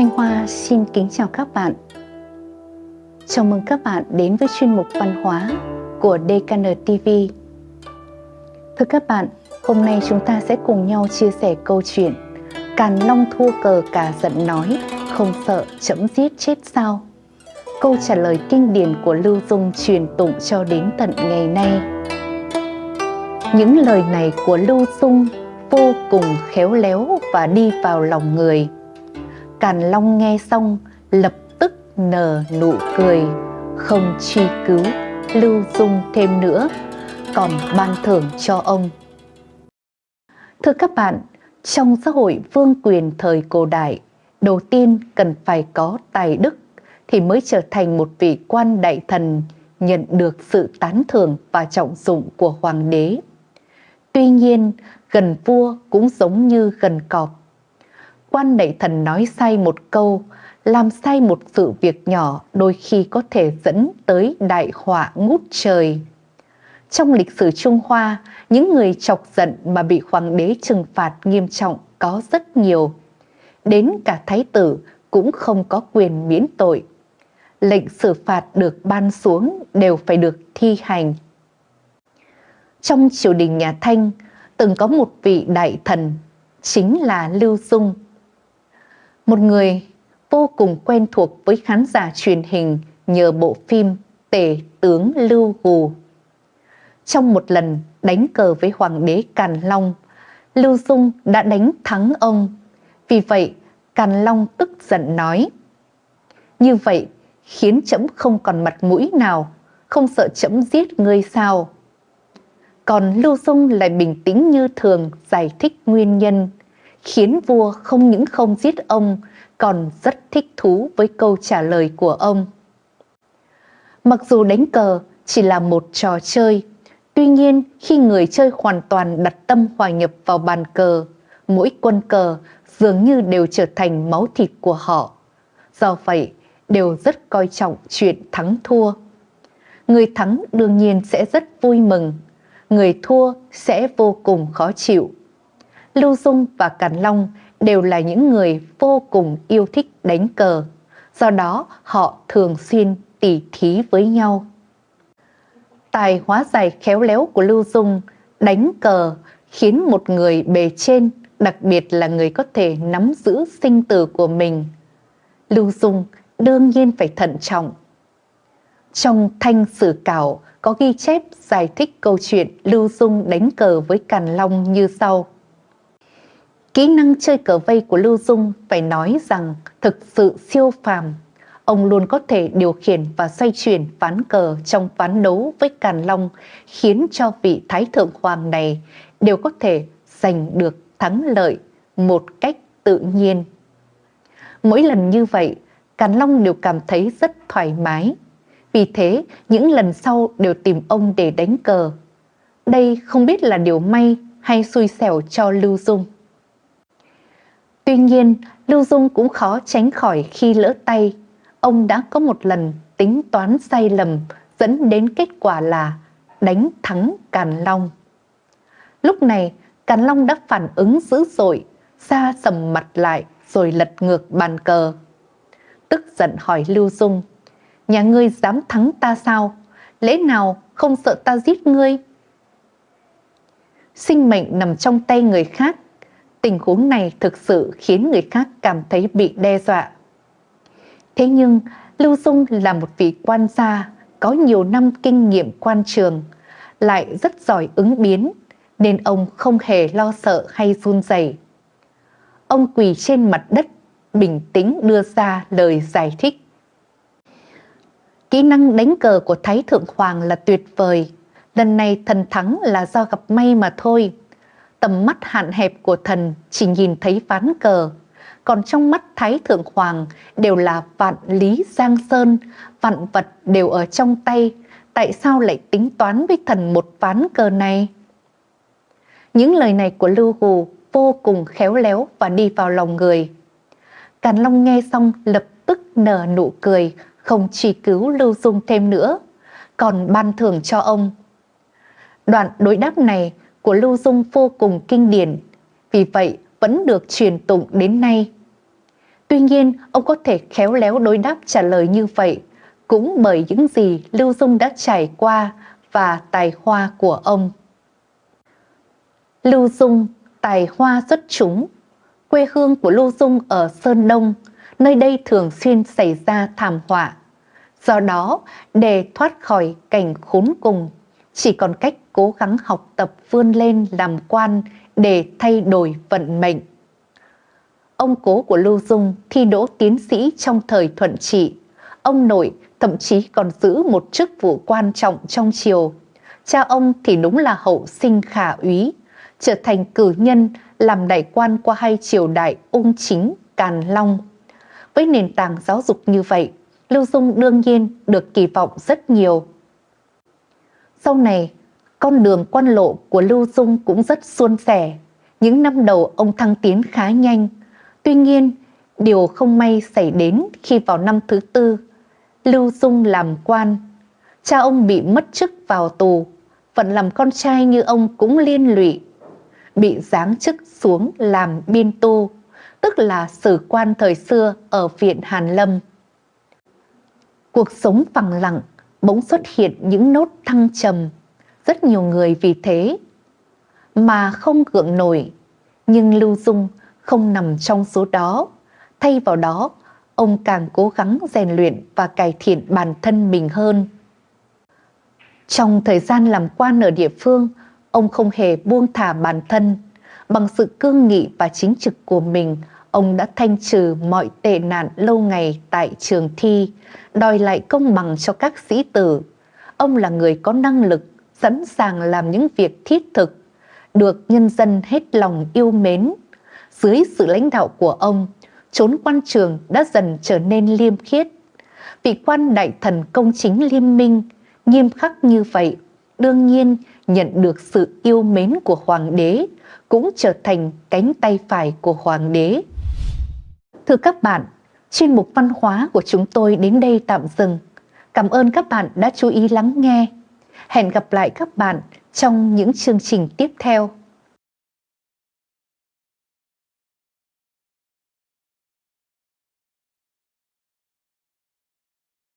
Thanh Hoa xin kính chào các bạn. Chào mừng các bạn đến với chuyên mục văn hóa của DKN TV. Thưa các bạn, hôm nay chúng ta sẽ cùng nhau chia sẻ câu chuyện Càn Long thua cờ cả giận nói, không sợ chấm giết chết sao? Câu trả lời kinh điển của Lưu Dung truyền tụng cho đến tận ngày nay. Những lời này của Lưu Dung vô cùng khéo léo và đi vào lòng người. Càn Long nghe xong lập tức nở nụ cười, không truy cứu Lưu Dung thêm nữa, còn ban thưởng cho ông. Thưa các bạn, trong xã hội vương quyền thời cổ đại, đầu tiên cần phải có tài đức thì mới trở thành một vị quan đại thần nhận được sự tán thưởng và trọng dụng của hoàng đế. Tuy nhiên, gần vua cũng giống như gần cọp. Quan đại thần nói sai một câu, làm sai một sự việc nhỏ đôi khi có thể dẫn tới đại họa ngút trời. Trong lịch sử Trung Hoa, những người chọc giận mà bị hoàng đế trừng phạt nghiêm trọng có rất nhiều. Đến cả thái tử cũng không có quyền miễn tội. Lệnh xử phạt được ban xuống đều phải được thi hành. Trong triều đình nhà Thanh, từng có một vị đại thần, chính là Lưu Dung. Một người vô cùng quen thuộc với khán giả truyền hình nhờ bộ phim Tể tướng Lưu Hù. Trong một lần đánh cờ với Hoàng đế Càn Long, Lưu Dung đã đánh thắng ông. Vì vậy, Càn Long tức giận nói, Như vậy khiến trẫm không còn mặt mũi nào, không sợ trẫm giết ngươi sao? Còn Lưu Dung lại bình tĩnh như thường giải thích nguyên nhân, khiến vua không những không giết ông, còn rất thích thú với câu trả lời của ông. Mặc dù đánh cờ chỉ là một trò chơi, tuy nhiên khi người chơi hoàn toàn đặt tâm hòa nhập vào bàn cờ, mỗi quân cờ dường như đều trở thành máu thịt của họ. Do vậy, đều rất coi trọng chuyện thắng thua. Người thắng đương nhiên sẽ rất vui mừng, người thua sẽ vô cùng khó chịu. Lưu Dung và Càn Long đều là những người vô cùng yêu thích đánh cờ, do đó họ thường xuyên tỉ thí với nhau. Tài hóa giải khéo léo của Lưu Dung đánh cờ khiến một người bề trên, đặc biệt là người có thể nắm giữ sinh tử của mình. Lưu Dung đương nhiên phải thận trọng. Trong thanh sử cảo có ghi chép giải thích câu chuyện Lưu Dung đánh cờ với Càn Long như sau. Kỹ năng chơi cờ vây của Lưu Dung phải nói rằng thực sự siêu phàm. Ông luôn có thể điều khiển và xoay chuyển ván cờ trong ván đấu với Càn Long, khiến cho vị Thái Thượng Hoàng này đều có thể giành được thắng lợi một cách tự nhiên. Mỗi lần như vậy, Càn Long đều cảm thấy rất thoải mái. Vì thế, những lần sau đều tìm ông để đánh cờ. Đây không biết là điều may hay xui xẻo cho Lưu Dung. Tuy nhiên, Lưu Dung cũng khó tránh khỏi khi lỡ tay. Ông đã có một lần tính toán sai lầm dẫn đến kết quả là đánh thắng Càn Long. Lúc này, Càn Long đã phản ứng dữ dội, xa sầm mặt lại rồi lật ngược bàn cờ. Tức giận hỏi Lưu Dung, nhà ngươi dám thắng ta sao? Lẽ nào không sợ ta giết ngươi? Sinh mệnh nằm trong tay người khác tình huống này thực sự khiến người khác cảm thấy bị đe dọa. Thế nhưng, Lưu Dung là một vị quan gia có nhiều năm kinh nghiệm quan trường, lại rất giỏi ứng biến, nên ông không hề lo sợ hay run rẩy. Ông quỳ trên mặt đất, bình tĩnh đưa ra lời giải thích. Kỹ năng đánh cờ của Thái Thượng Hoàng là tuyệt vời, lần này thần thắng là do gặp may mà thôi tầm mắt hạn hẹp của thần chỉ nhìn thấy ván cờ, còn trong mắt Thái Thượng Hoàng đều là vạn lý giang sơn, vạn vật đều ở trong tay, tại sao lại tính toán với thần một ván cờ này? Những lời này của Lưu Hù vô cùng khéo léo và đi vào lòng người. Càn Long nghe xong lập tức nở nụ cười, không chỉ cứu Lưu Dung thêm nữa, còn ban thưởng cho ông. Đoạn đối đáp này của Lưu Dung vô cùng kinh điển, vì vậy vẫn được truyền tụng đến nay. Tuy nhiên, ông có thể khéo léo đối đáp trả lời như vậy, cũng bởi những gì Lưu Dung đã trải qua và tài hoa của ông. Lưu Dung, tài hoa xuất chúng. Quê hương của Lưu Dung ở Sơn Đông, nơi đây thường xuyên xảy ra thảm họa. Do đó, để thoát khỏi cảnh khốn cùng, chỉ còn cách cố gắng học tập vươn lên làm quan để thay đổi vận mệnh. Ông cố của Lưu Dung thi đỗ tiến sĩ trong thời thuận trị. Ông nội thậm chí còn giữ một chức vụ quan trọng trong triều. Cha ông thì đúng là hậu sinh khả úy, trở thành cử nhân làm đại quan qua hai triều đại ung chính, càn long. Với nền tảng giáo dục như vậy, Lưu Dung đương nhiên được kỳ vọng rất nhiều. Sau này, con đường quan lộ của Lưu Dung cũng rất suôn sẻ. Những năm đầu ông thăng tiến khá nhanh. Tuy nhiên, điều không may xảy đến khi vào năm thứ tư, Lưu Dung làm quan. Cha ông bị mất chức vào tù, phận làm con trai như ông cũng liên lụy. Bị giáng chức xuống làm biên tu, tức là sử quan thời xưa ở viện Hàn Lâm. Cuộc sống phẳng lặng, bỗng xuất hiện những nốt thăng trầm. Rất nhiều người vì thế mà không gượng nổi. Nhưng Lưu Dung không nằm trong số đó. Thay vào đó, ông càng cố gắng rèn luyện và cải thiện bản thân mình hơn. Trong thời gian làm quan ở địa phương, ông không hề buông thả bản thân. Bằng sự cương nghị và chính trực của mình, ông đã thanh trừ mọi tệ nạn lâu ngày tại trường thi, đòi lại công bằng cho các sĩ tử. Ông là người có năng lực, sẵn sàng làm những việc thiết thực, được nhân dân hết lòng yêu mến. Dưới sự lãnh đạo của ông, chốn quan trường đã dần trở nên liêm khiết. Vị quan đại thần công chính liêm minh, nghiêm khắc như vậy, đương nhiên nhận được sự yêu mến của hoàng đế, cũng trở thành cánh tay phải của hoàng đế. Thưa các bạn, chuyên mục văn hóa của chúng tôi đến đây tạm dừng. Cảm ơn các bạn đã chú ý lắng nghe. Hẹn gặp lại các bạn trong những chương trình tiếp theo.